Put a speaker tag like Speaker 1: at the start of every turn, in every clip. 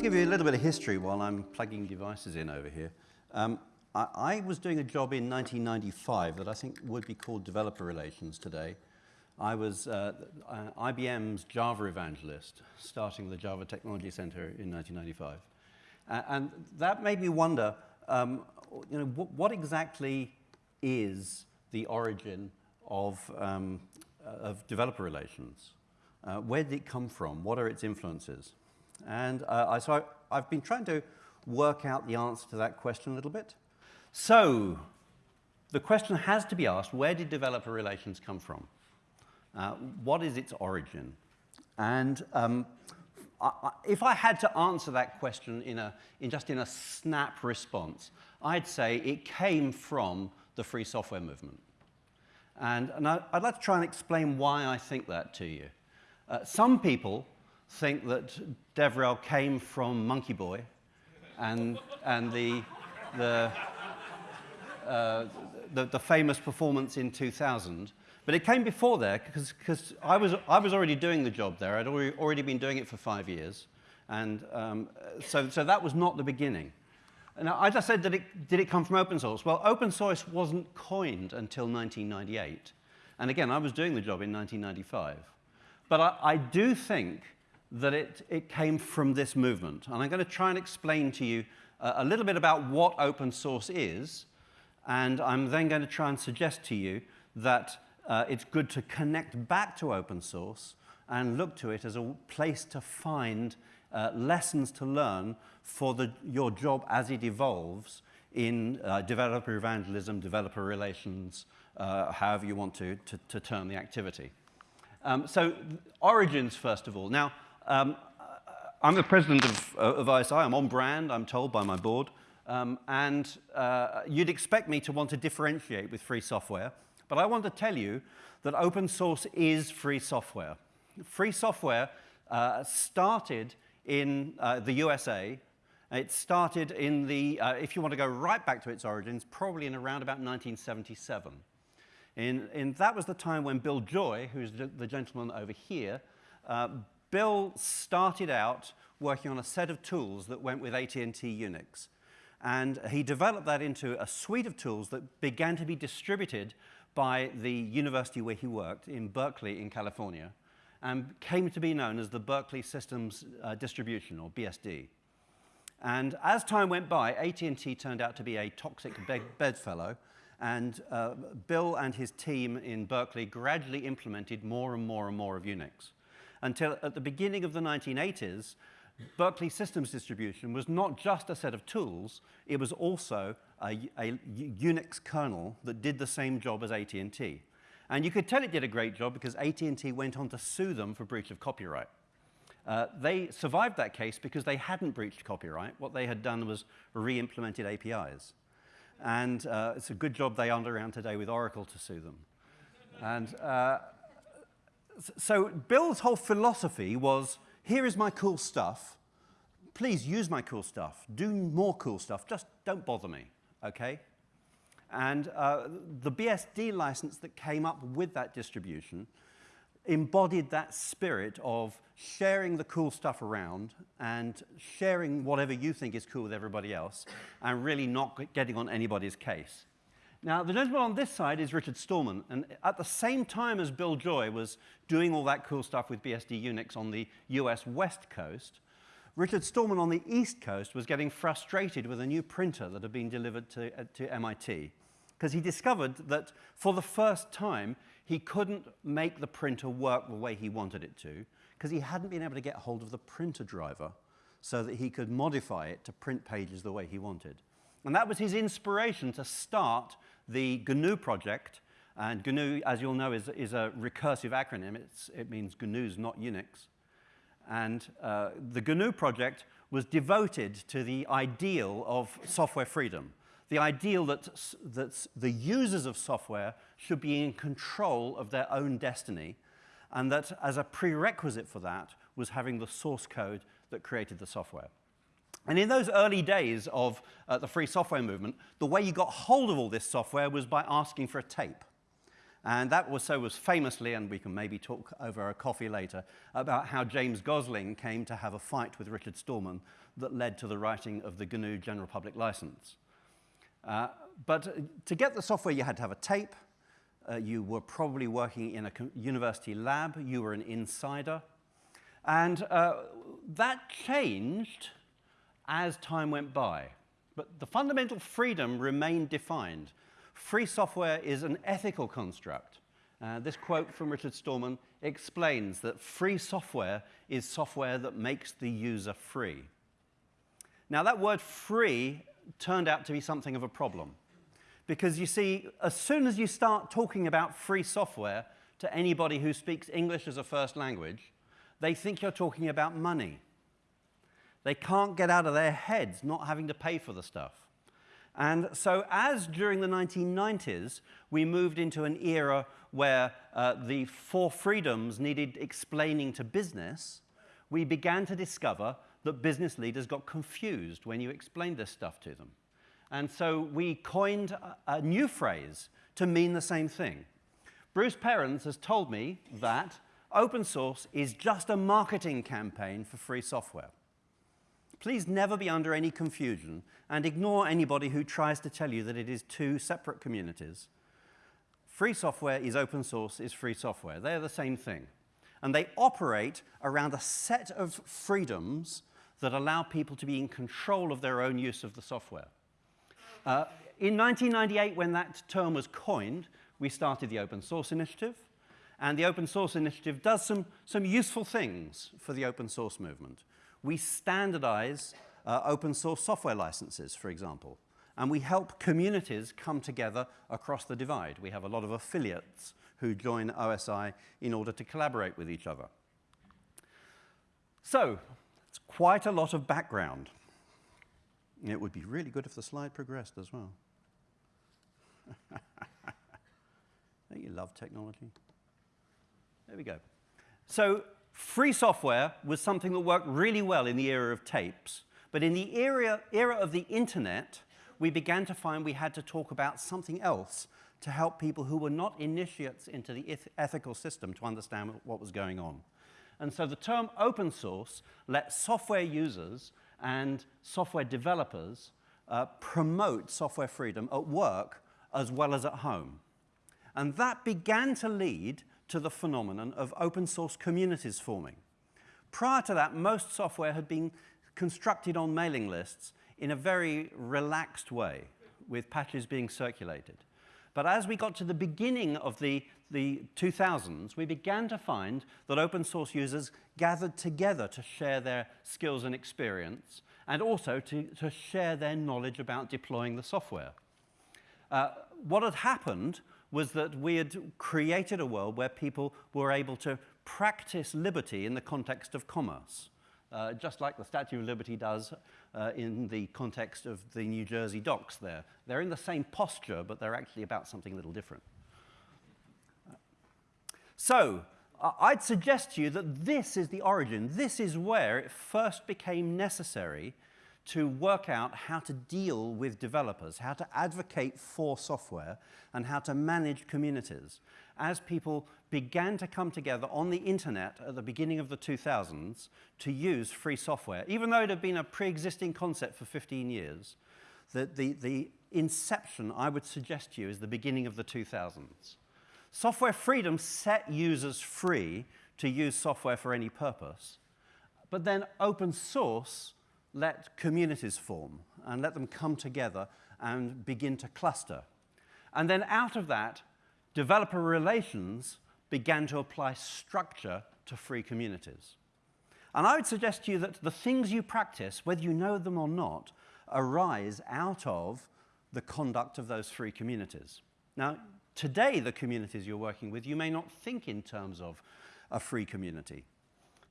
Speaker 1: to give you a little bit of history while I'm plugging devices in over here. Um, I, I, was doing a job in 1995 that I think would be called developer relations today. I was uh, uh, IBM's Java evangelist, starting the Java Technology Center in 1995. Uh, and that made me wonder, um, you know, what, exactly is the origin of, um, of developer relations? Uh, where did it come from? What are its influences? And uh, I, so I, I've been trying to work out the answer to that question a little bit. So the question has to be asked, where did developer relations come from? Uh, what is its origin? And um, I, if I had to answer that question in, a, in just in a snap response, I'd say it came from the free software movement. And, and I, would like to try and explain why I think that to you. Uh, some people think that DevRel came from Monkey Boy and, and the, the, uh, the, the, famous performance in 2000. But it came before there because I was, I was already doing the job there. I'd already, already been doing it for five years. And um, so, so that was not the beginning. Now, I just said, that it, did it come from open source? Well, open source wasn't coined until 1998. And again, I was doing the job in 1995. But I, I do think that it, it came from this movement. And I'm going to try and explain to you uh, a little bit about what open source is. And I'm then going to try and suggest to you that uh, it's good to connect back to open source and look to it as a place to find uh, lessons to learn for the, your job as it evolves in uh, developer evangelism, developer relations, uh, however you want to, to, to term the activity. Um, so origins, first of all. Now, um, I'm the president of, uh, of OSI. I'm on brand, I'm told by my board. Um, and uh, you'd expect me to want to differentiate with free software. But I want to tell you that open source is free software. Free software uh, started in uh, the USA. It started in the, uh, if you want to go right back to its origins, probably in around about 1977. In, in that was the time when Bill Joy, who's the, the gentleman over here, uh, Bill started out working on a set of tools that went with AT&T Unix. And he developed that into a suite of tools that began to be distributed by the university where he worked in Berkeley in California and came to be known as the Berkeley Systems uh, Distribution, or BSD. And as time went by, AT&T turned out to be a toxic bedfellow, and uh, Bill and his team in Berkeley gradually implemented more and more and more of Unix until at the beginning of the 1980s, Berkeley Systems Distribution was not just a set of tools, it was also a, a Unix kernel that did the same job as AT&T. And you could tell it did a great job because AT&T went on to sue them for breach of copyright. Uh, they survived that case because they hadn't breached copyright. What they had done was re-implemented APIs. And uh, it's a good job they aren't around today with Oracle to sue them. And uh, so Bill's whole philosophy was, here is my cool stuff. Please use my cool stuff. Do more cool stuff. Just don't bother me, okay? And uh, the BSD license that came up with that distribution embodied that spirit of sharing the cool stuff around and sharing whatever you think is cool with everybody else and really not getting on anybody's case. Now, the gentleman on this side is Richard Stallman, and at the same time as Bill Joy was doing all that cool stuff with BSD Unix on the US West Coast, Richard Stallman on the East Coast was getting frustrated with a new printer that had been delivered to, uh, to MIT, because he discovered that for the first time, he couldn't make the printer work the way he wanted it to, because he hadn't been able to get hold of the printer driver so that he could modify it to print pages the way he wanted. And that was his inspiration to start the GNU project. And GNU, as you'll know, is, is a recursive acronym. It's, it means GNU's not Unix. And uh, the GNU project was devoted to the ideal of software freedom, the ideal that, that the users of software should be in control of their own destiny, and that as a prerequisite for that was having the source code that created the software. And in those early days of uh, the free software movement, the way you got hold of all this software was by asking for a tape. And that was so was famously, and we can maybe talk over a coffee later, about how James Gosling came to have a fight with Richard Stallman that led to the writing of the GNU General Public License. Uh, but to get the software, you had to have a tape. Uh, you were probably working in a university lab. You were an insider. And uh, that changed as time went by. But the fundamental freedom remained defined. Free software is an ethical construct. Uh, this quote from Richard Stallman explains that free software is software that makes the user free. Now, that word free turned out to be something of a problem. Because you see, as soon as you start talking about free software to anybody who speaks English as a first language, they think you're talking about money. They can't get out of their heads not having to pay for the stuff. And so as during the 1990s, we moved into an era where uh, the four freedoms needed explaining to business, we began to discover that business leaders got confused when you explained this stuff to them. And so we coined a, a new phrase to mean the same thing. Bruce Perens has told me that open source is just a marketing campaign for free software. Please never be under any confusion and ignore anybody who tries to tell you that it is two separate communities. Free software is open source is free software. They're the same thing. And they operate around a set of freedoms that allow people to be in control of their own use of the software. Uh, in 1998, when that term was coined, we started the Open Source Initiative. And the Open Source Initiative does some, some useful things for the open source movement. We standardize uh, open source software licenses, for example. And we help communities come together across the divide. We have a lot of affiliates who join OSI in order to collaborate with each other. So, it's quite a lot of background. It would be really good if the slide progressed as well. Don't you love technology? There we go. So free software was something that worked really well in the era of tapes. But in the era, era of the internet, we began to find we had to talk about something else to help people who were not initiates into the ethical system to understand what was going on. And so the term open source let software users and software developers uh, promote software freedom at work as well as at home. And that began to lead to the phenomenon of open source communities forming. Prior to that, most software had been constructed on mailing lists in a very relaxed way, with patches being circulated. But as we got to the beginning of the, the 2000s, we began to find that open source users gathered together to share their skills and experience, and also to, to share their knowledge about deploying the software. Uh, what had happened was that we had created a world where people were able to practice liberty in the context of commerce, uh, just like the Statue of Liberty does uh, in the context of the New Jersey docks there. They're in the same posture, but they're actually about something a little different. So, I'd suggest to you that this is the origin. This is where it first became necessary to work out how to deal with developers, how to advocate for software, and how to manage communities. As people began to come together on the internet at the beginning of the 2000s to use free software, even though it had been a pre-existing concept for 15 years, the, the, the inception, I would suggest to you, is the beginning of the 2000s. Software freedom set users free to use software for any purpose, but then open source let communities form and let them come together and begin to cluster. And then out of that, developer relations began to apply structure to free communities. And I would suggest to you that the things you practice, whether you know them or not, arise out of the conduct of those free communities. Now, today, the communities you're working with, you may not think in terms of a free community.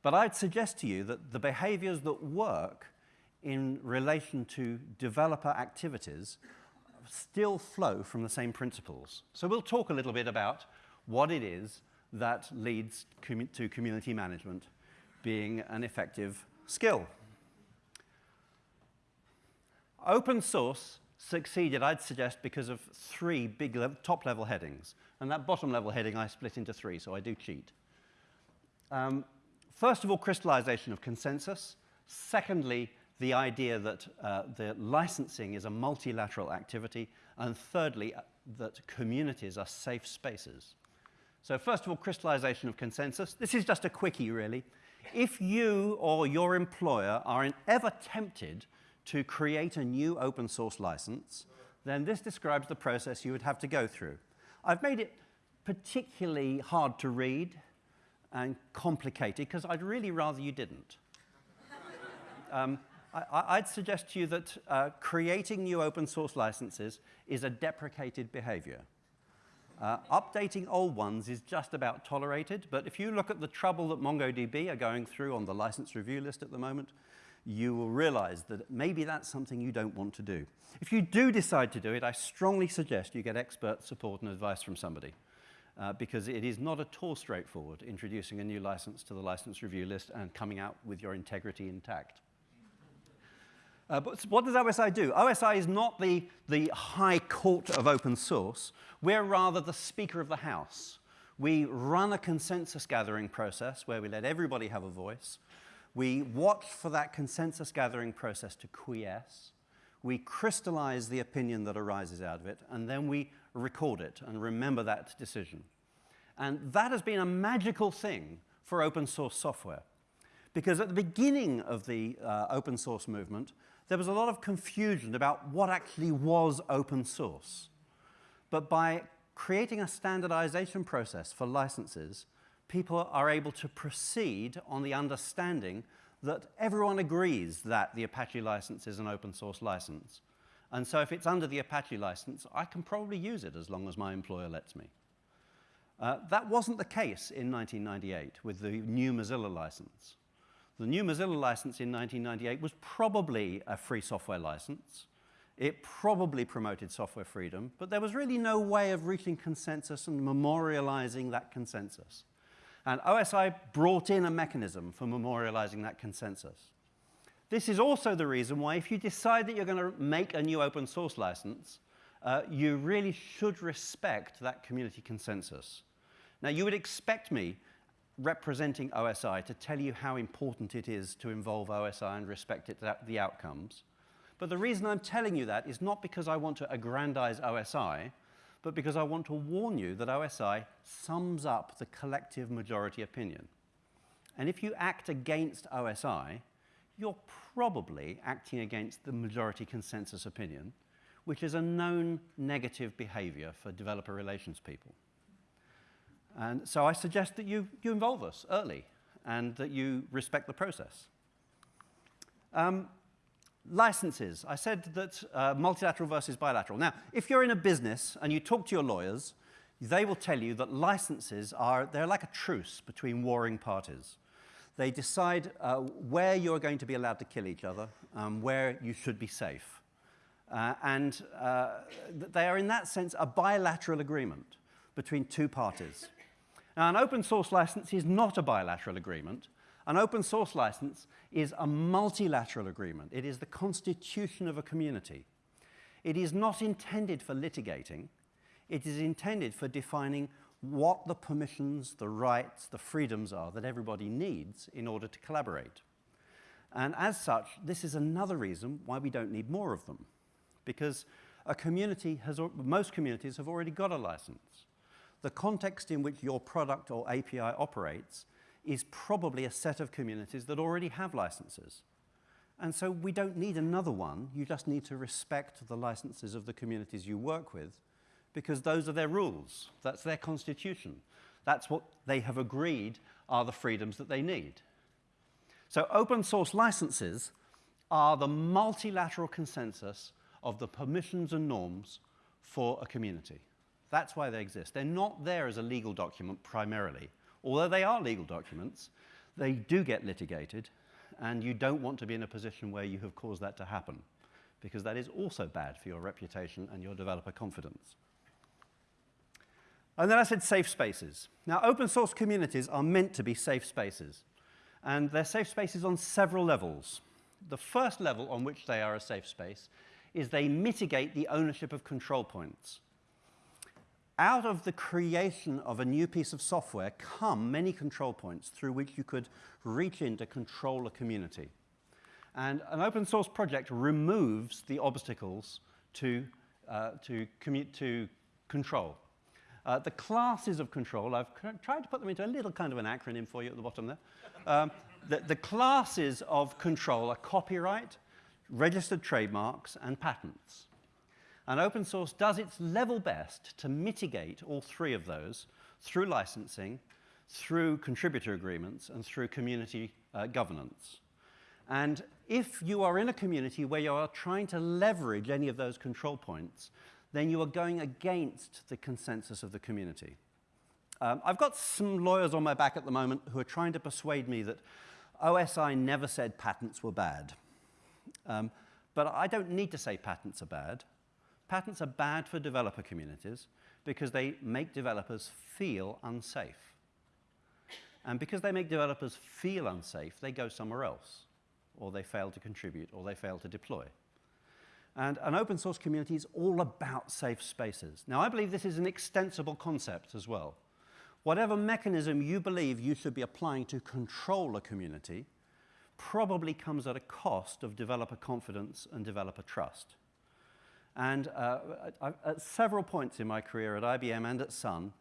Speaker 1: But I'd suggest to you that the behaviors that work in relation to developer activities still flow from the same principles. So we'll talk a little bit about what it is that leads to community management being an effective skill. Open source succeeded, I'd suggest, because of three big le top level headings. And that bottom level heading I split into three, so I do cheat. Um, first of all, crystallization of consensus. Secondly, the idea that uh, the licensing is a multilateral activity. And thirdly, uh, that communities are safe spaces. So first of all, crystallization of consensus. This is just a quickie, really. If you or your employer are ever tempted to create a new open source license, then this describes the process you would have to go through. I've made it particularly hard to read and complicated because I'd really rather you didn't. um, I, would suggest to you that uh, creating new open source licenses is a deprecated behavior. Uh, updating old ones is just about tolerated, but if you look at the trouble that MongoDB are going through on the license review list at the moment, you will realize that maybe that's something you don't want to do. If you do decide to do it, I strongly suggest you get expert support and advice from somebody. Uh, because it is not at all straightforward introducing a new license to the license review list and coming out with your integrity intact. Uh, but what does OSI do? OSI is not the, the high court of open source. We're rather the speaker of the house. We run a consensus gathering process where we let everybody have a voice. We watch for that consensus gathering process to quiesce. We crystallize the opinion that arises out of it, and then we record it and remember that decision. And that has been a magical thing for open source software. Because at the beginning of the uh, open source movement, there was a lot of confusion about what actually was open source. But by creating a standardization process for licenses, people are able to proceed on the understanding that everyone agrees that the Apache license is an open source license. And so if it's under the Apache license, I can probably use it as long as my employer lets me. Uh, that wasn't the case in 1998 with the new Mozilla license. The new Mozilla license in 1998 was probably a free software license. It probably promoted software freedom, but there was really no way of reaching consensus and memorializing that consensus. And OSI brought in a mechanism for memorializing that consensus. This is also the reason why if you decide that you're going to make a new open source license, uh, you really should respect that community consensus. Now, you would expect me representing OSI to tell you how important it is to involve OSI and respect it, the outcomes. But the reason I'm telling you that is not because I want to aggrandize OSI, but because I want to warn you that OSI sums up the collective majority opinion. And if you act against OSI, you're probably acting against the majority consensus opinion, which is a known negative behavior for developer relations people. And so I suggest that you, you involve us early and that you respect the process. Um, licenses. I said that uh, multilateral versus bilateral. Now, if you're in a business and you talk to your lawyers, they will tell you that licenses are, they're like a truce between warring parties. They decide uh, where you're going to be allowed to kill each other, um, where you should be safe. Uh, and uh, they are, in that sense, a bilateral agreement between two parties. Now, an open source license is not a bilateral agreement. An open source license is a multilateral agreement. It is the constitution of a community. It is not intended for litigating. It is intended for defining what the permissions, the rights, the freedoms are that everybody needs in order to collaborate. And as such, this is another reason why we don't need more of them. Because a community has, most communities have already got a license the context in which your product or API operates is probably a set of communities that already have licenses. And so we don't need another one. You just need to respect the licenses of the communities you work with because those are their rules. That's their constitution. That's what they have agreed are the freedoms that they need. So open source licenses are the multilateral consensus of the permissions and norms for a community. That's why they exist. They're not there as a legal document primarily. Although they are legal documents, they do get litigated, and you don't want to be in a position where you have caused that to happen, because that is also bad for your reputation and your developer confidence. And then I said safe spaces. Now, open source communities are meant to be safe spaces, and they're safe spaces on several levels. The first level on which they are a safe space is they mitigate the ownership of control points. Out of the creation of a new piece of software come many control points through which you could reach in to control a community. And an open source project removes the obstacles to, uh, to, to control. Uh, the classes of control, I've tried to put them into a little kind of an acronym for you at the bottom there. Um, the, the classes of control are copyright, registered trademarks, and patents. And open source does its level best to mitigate all three of those through licensing, through contributor agreements, and through community uh, governance. And if you are in a community where you are trying to leverage any of those control points, then you are going against the consensus of the community. Um, I've got some lawyers on my back at the moment who are trying to persuade me that OSI never said patents were bad. Um, but I don't need to say patents are bad. Patents are bad for developer communities because they make developers feel unsafe. And because they make developers feel unsafe, they go somewhere else, or they fail to contribute, or they fail to deploy. And an open source community is all about safe spaces. Now, I believe this is an extensible concept as well. Whatever mechanism you believe you should be applying to control a community probably comes at a cost of developer confidence and developer trust. And uh, at, several points in my career at IBM and at Sun,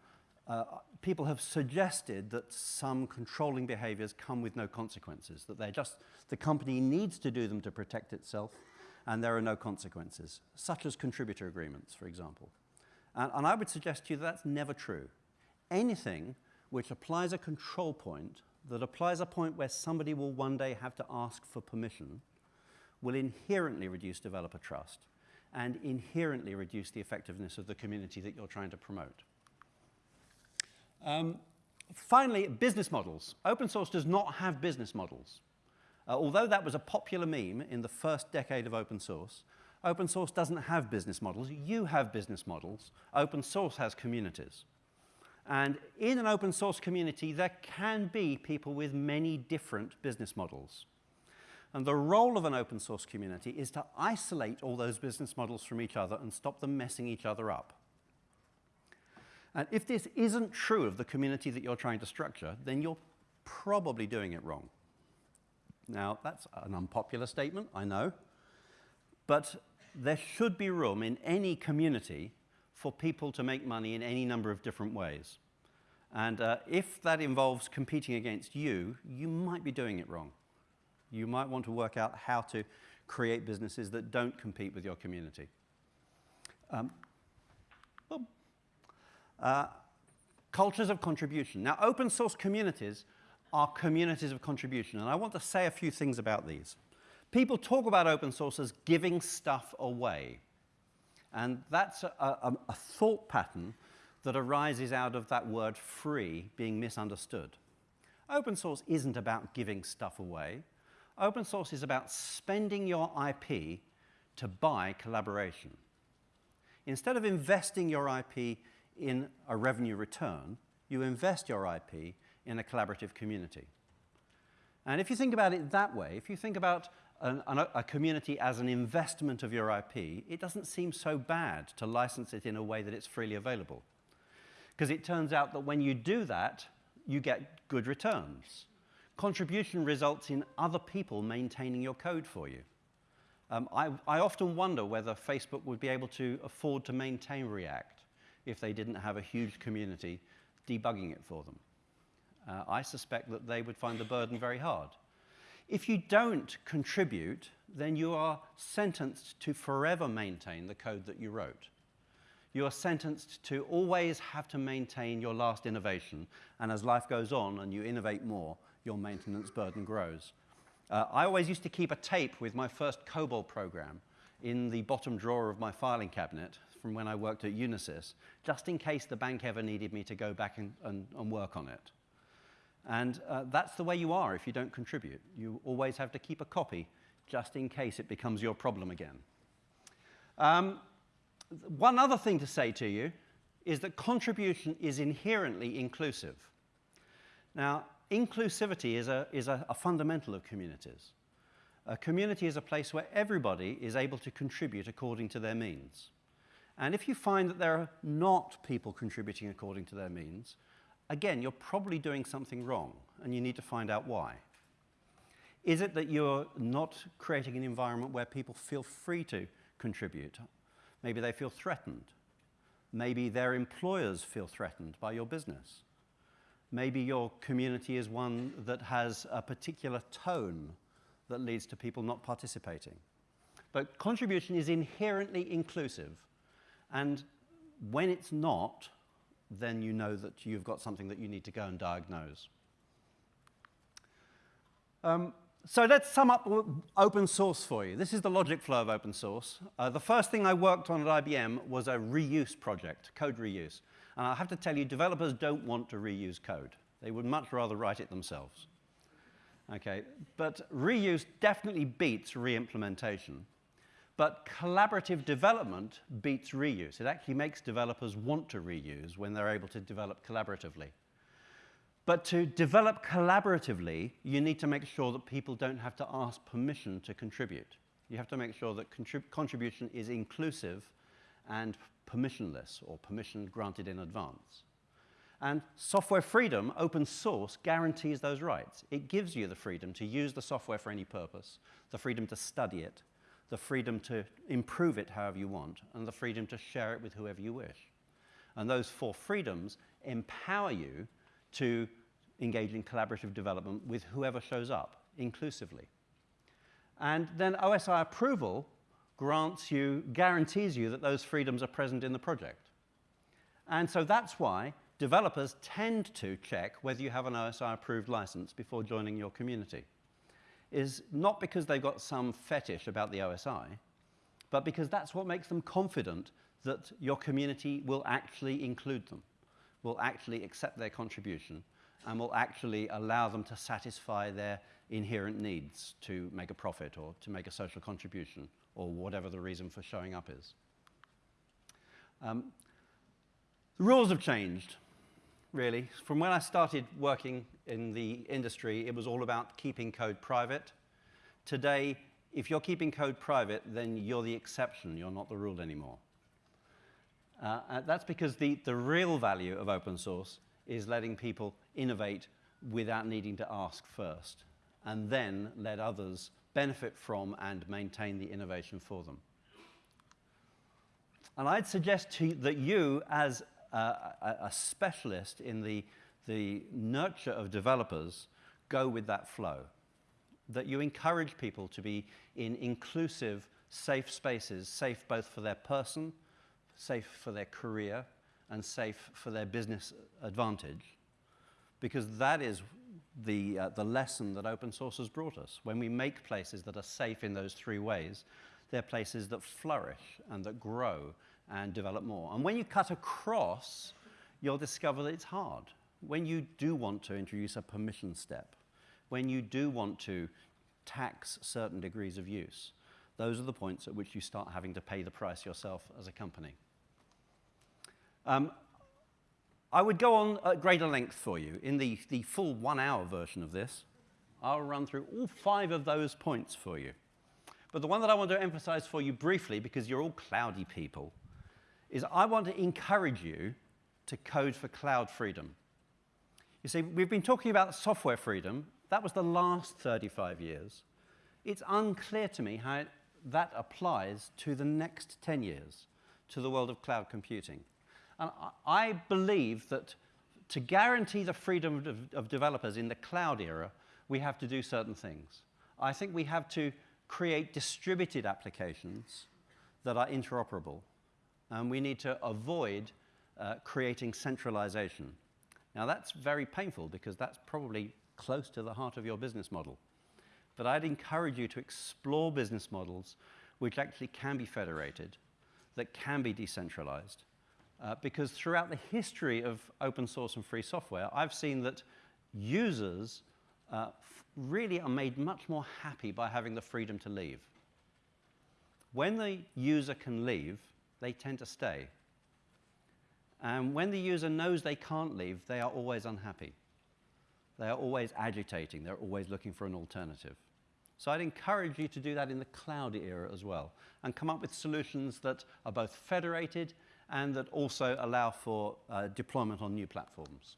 Speaker 1: uh, people have suggested that some controlling behaviors come with no consequences, that they're just, the company needs to do them to protect itself, and there are no consequences, such as contributor agreements, for example. And, and I would suggest to you that that's never true anything which applies a control point, that applies a point where somebody will one day have to ask for permission, will inherently reduce developer trust and inherently reduce the effectiveness of the community that you're trying to promote. Um, finally, business models. Open source does not have business models. Uh, although that was a popular meme in the first decade of open source, open source doesn't have business models. You have business models. Open source has communities. And in an open source community, there can be people with many different business models. And the role of an open source community is to isolate all those business models from each other and stop them messing each other up. And if this isn't true of the community that you're trying to structure, then you're probably doing it wrong. Now, that's an unpopular statement, I know. But there should be room in any community for people to make money in any number of different ways. And uh, if that involves competing against you, you might be doing it wrong. You might want to work out how to create businesses that don't compete with your community. Um, uh, cultures of contribution. Now, open source communities are communities of contribution, and I want to say a few things about these. People talk about open source as giving stuff away. And that's a, a, a thought pattern that arises out of that word free being misunderstood. Open source isn't about giving stuff away. Open source is about spending your IP to buy collaboration. Instead of investing your IP in a revenue return, you invest your IP in a collaborative community. And if you think about it that way, if you think about an, a community as an investment of your IP, it doesn't seem so bad to license it in a way that it's freely available. Because it turns out that when you do that, you get good returns. Contribution results in other people maintaining your code for you. Um, I, I often wonder whether Facebook would be able to afford to maintain React if they didn't have a huge community debugging it for them. Uh, I suspect that they would find the burden very hard. If you don't contribute, then you are sentenced to forever maintain the code that you wrote. You are sentenced to always have to maintain your last innovation, and as life goes on and you innovate more, your maintenance burden grows. Uh, I always used to keep a tape with my first COBOL program in the bottom drawer of my filing cabinet from when I worked at Unisys, just in case the bank ever needed me to go back and, and, and work on it. And uh, that's the way you are if you don't contribute. You always have to keep a copy just in case it becomes your problem again. Um, one other thing to say to you is that contribution is inherently inclusive. Now, inclusivity is a, is a, a fundamental of communities. A community is a place where everybody is able to contribute according to their means. And if you find that there are not people contributing according to their means, again, you're probably doing something wrong, and you need to find out why. Is it that you're not creating an environment where people feel free to contribute? Maybe they feel threatened. Maybe their employers feel threatened by your business. Maybe your community is one that has a particular tone that leads to people not participating. But contribution is inherently inclusive. And when it's not, then you know that you've got something that you need to go and diagnose. Um, so let's sum up open source for you. This is the logic flow of open source. Uh, the first thing I worked on at IBM was a reuse project, code reuse. And I have to tell you, developers don't want to reuse code. They would much rather write it themselves. Okay, but reuse definitely beats re-implementation. But collaborative development beats reuse. It actually makes developers want to reuse when they're able to develop collaboratively. But to develop collaboratively, you need to make sure that people don't have to ask permission to contribute. You have to make sure that contrib contribution is inclusive and permissionless or permission granted in advance. And software freedom, open source, guarantees those rights. It gives you the freedom to use the software for any purpose, the freedom to study it, the freedom to improve it however you want, and the freedom to share it with whoever you wish. And those four freedoms empower you to engage in collaborative development with whoever shows up, inclusively. And then OSI approval grants you, guarantees you that those freedoms are present in the project. And so that's why developers tend to check whether you have an OSI approved license before joining your community is not because they've got some fetish about the OSI, but because that's what makes them confident that your community will actually include them, will actually accept their contribution, and will actually allow them to satisfy their inherent needs to make a profit or to make a social contribution or whatever the reason for showing up is. Um, the rules have changed really. From when I started working in the industry, it was all about keeping code private. Today, if you're keeping code private, then you're the exception, you're not the rule anymore. Uh, uh, that's because the, the real value of open source is letting people innovate without needing to ask first, and then let others benefit from and maintain the innovation for them. And I'd suggest to that you, as a, a specialist in the, the nurture of developers go with that flow. That you encourage people to be in inclusive, safe spaces, safe both for their person, safe for their career, and safe for their business advantage. Because that is the, uh, the lesson that open source has brought us. When we make places that are safe in those three ways, they're places that flourish and that grow and develop more. And when you cut across, you'll discover that it's hard. When you do want to introduce a permission step, when you do want to tax certain degrees of use, those are the points at which you start having to pay the price yourself as a company. Um, I would go on at greater length for you. In the, the full one-hour version of this, I'll run through all five of those points for you. But the one that I want to emphasize for you briefly, because you're all cloudy people, is I want to encourage you to code for cloud freedom. You see, we've been talking about software freedom. That was the last 35 years. It's unclear to me how that applies to the next 10 years, to the world of cloud computing. And I believe that to guarantee the freedom of, of developers in the cloud era, we have to do certain things. I think we have to create distributed applications that are interoperable and we need to avoid uh, creating centralization. Now that's very painful because that's probably close to the heart of your business model. But I'd encourage you to explore business models which actually can be federated, that can be decentralized. Uh, because throughout the history of open source and free software, I've seen that users uh, really are made much more happy by having the freedom to leave. When the user can leave, they tend to stay. And when the user knows they can't leave, they are always unhappy. They are always agitating. They're always looking for an alternative. So I'd encourage you to do that in the cloud era as well and come up with solutions that are both federated and that also allow for uh, deployment on new platforms.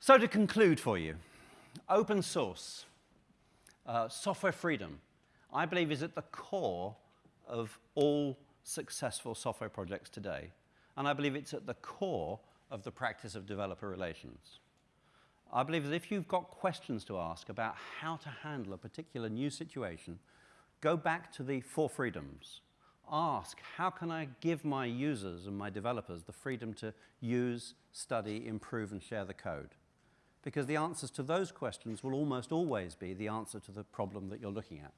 Speaker 1: So to conclude for you, open source, uh, software freedom, I believe is at the core of all successful software projects today. And I believe it's at the core of the practice of developer relations. I believe that if you've got questions to ask about how to handle a particular new situation, go back to the four freedoms. Ask, how can I give my users and my developers the freedom to use, study, improve, and share the code? Because the answers to those questions will almost always be the answer to the problem that you're looking at.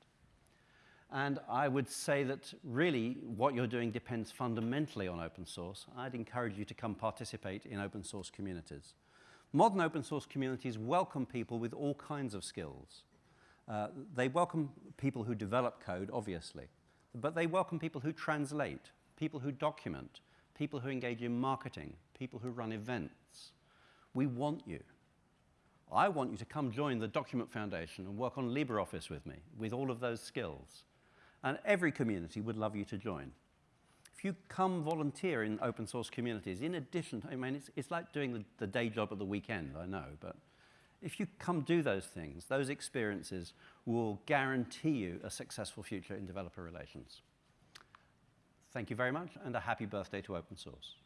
Speaker 1: And I would say that really what you're doing depends fundamentally on open source. I'd encourage you to come participate in open source communities. Modern open source communities welcome people with all kinds of skills. Uh, they welcome people who develop code, obviously, but they welcome people who translate, people who document, people who engage in marketing, people who run events. We want you. I want you to come join the Document Foundation and work on LibreOffice with me, with all of those skills. And every community would love you to join if you come volunteer in open source communities, in addition, I mean, it's, it's like doing the, the day job at the weekend, I know, but if you come do those things, those experiences will guarantee you a successful future in developer relations. Thank you very much, and a happy birthday to open source.